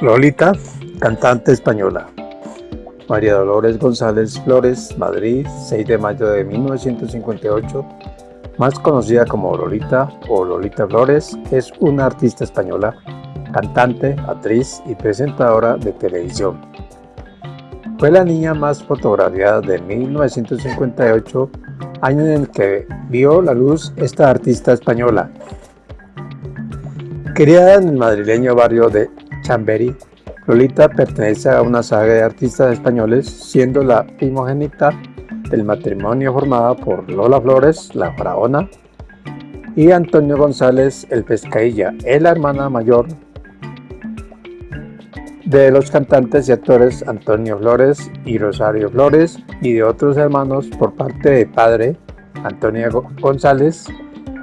Lolita, cantante española. María Dolores González Flores, Madrid, 6 de mayo de 1958, más conocida como Lolita o Lolita Flores, es una artista española, cantante, actriz y presentadora de televisión. Fue la niña más fotografiada de 1958, año en el que vio la luz esta artista española. Criada en el madrileño barrio de Lolita pertenece a una saga de artistas españoles, siendo la primogénita del matrimonio formada por Lola Flores, la faraona, y Antonio González, el pescadilla, es la hermana mayor de los cantantes y actores Antonio Flores y Rosario Flores y de otros hermanos por parte de padre Antonio González,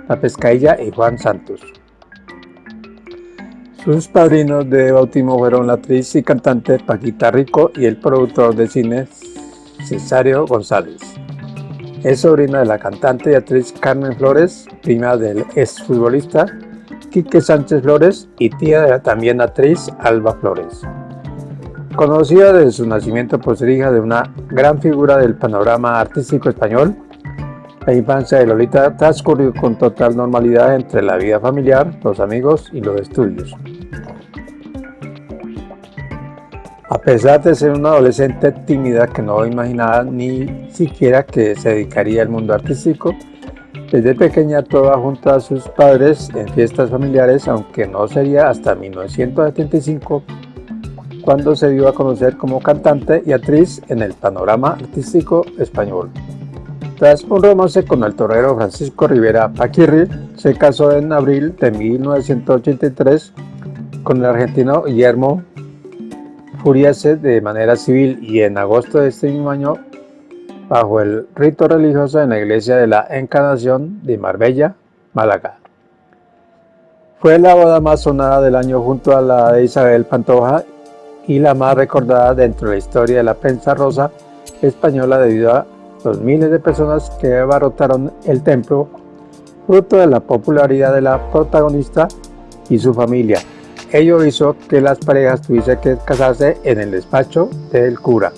la pescadilla y Juan Santos. Sus padrinos de bautismo fueron la actriz y cantante Paquita Rico y el productor de cine Cesario González. Es sobrina de la cantante y actriz Carmen Flores, prima del exfutbolista Quique Sánchez Flores y tía de la también actriz Alba Flores. Conocida desde su nacimiento por ser hija de una gran figura del panorama artístico español, la infancia de Lolita transcurrió con total normalidad entre la vida familiar, los amigos y los estudios. A pesar de ser una adolescente tímida que no imaginaba ni siquiera que se dedicaría al mundo artístico, desde pequeña toda junto a sus padres en fiestas familiares, aunque no sería hasta 1975 cuando se dio a conocer como cantante y actriz en el panorama artístico español. Tras un romance con el torero Francisco Rivera Paquirri, se casó en abril de 1983 con el argentino Guillermo Furiase de manera civil y en agosto de este mismo año bajo el rito religioso en la iglesia de la Encarnación de Marbella, Málaga. Fue la boda más sonada del año junto a la de Isabel Pantoja y la más recordada dentro de la historia de la prensa rosa española debido los miles de personas que abarrotaron el templo, fruto de la popularidad de la protagonista y su familia, Ello hizo que las parejas tuviesen que casarse en el despacho del cura.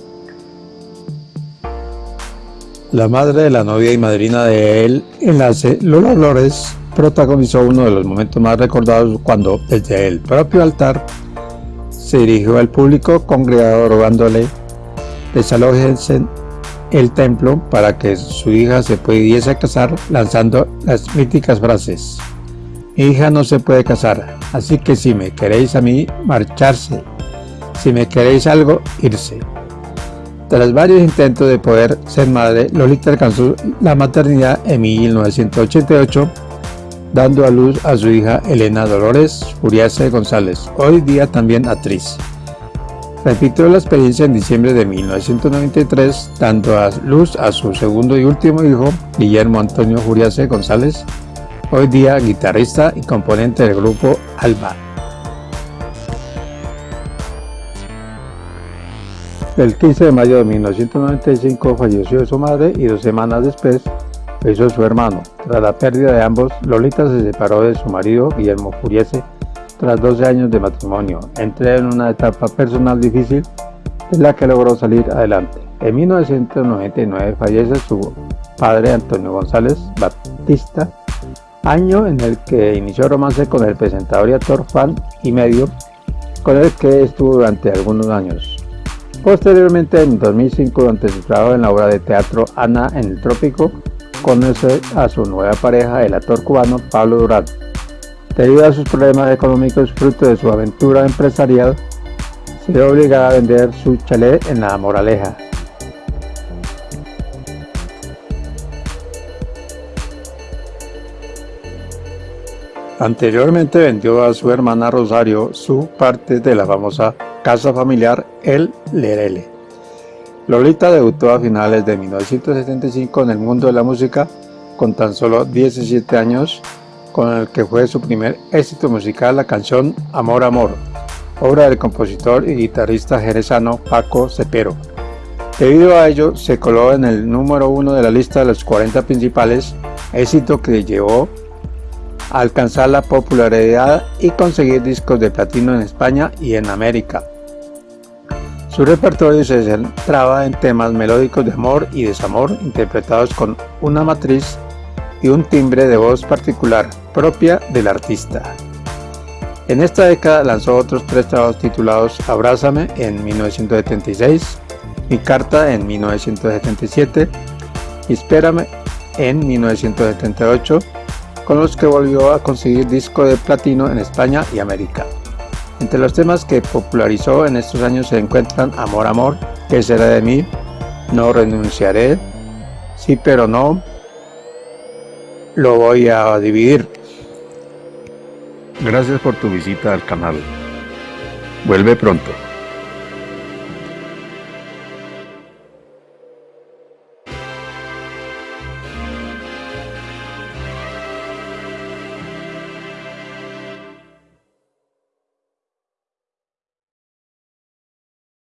La madre de la novia y madrina de él enlace, Lola Flores, protagonizó uno de los momentos más recordados cuando, desde el propio altar, se dirigió al público congregado rogándole desalojense el templo para que su hija se pudiese casar lanzando las míticas frases mi hija no se puede casar, así que si me queréis a mí, marcharse. Si me queréis algo, irse. Tras varios intentos de poder ser madre, Lolita alcanzó la maternidad en 1988, dando a luz a su hija Elena Dolores Furiase González, hoy día también actriz. Repitió la experiencia en diciembre de 1993, dando a luz a su segundo y último hijo, Guillermo Antonio Furiase González, hoy día guitarrista y componente del grupo Alba. El 15 de mayo de 1995 falleció su madre y dos semanas después falleció su hermano. Tras la pérdida de ambos, Lolita se separó de su marido Guillermo Furiese tras 12 años de matrimonio. Entré en una etapa personal difícil en la que logró salir adelante. En 1999 fallece su padre Antonio González Batista año en el que inició romance con el presentador y actor fan y medio, con el que estuvo durante algunos años. Posteriormente, en 2005, durante su trabajo en la obra de teatro Ana en el Trópico, conoce a su nueva pareja, el actor cubano Pablo Durán. Debido a sus problemas económicos fruto de su aventura empresarial, se ve obligada a vender su chalet en La Moraleja, Anteriormente vendió a su hermana Rosario su parte de la famosa casa familiar El Lerele. Lolita debutó a finales de 1975 en el mundo de la música con tan solo 17 años, con el que fue su primer éxito musical la canción Amor Amor, obra del compositor y guitarrista jerezano Paco Cepero. Debido a ello, se coló en el número uno de la lista de los 40 principales, éxito que llevó alcanzar la popularidad y conseguir discos de platino en España y en América. Su repertorio se centraba en temas melódicos de amor y desamor interpretados con una matriz y un timbre de voz particular propia del artista. En esta década lanzó otros tres trabajos titulados Abrázame en 1976, Mi Carta en 1977 y Espérame en 1978, con los que volvió a conseguir disco de platino en España y América. Entre los temas que popularizó en estos años se encuentran Amor, Amor, ¿Qué será de mí? No renunciaré, Sí pero no, Lo voy a dividir. Gracias por tu visita al canal. Vuelve pronto.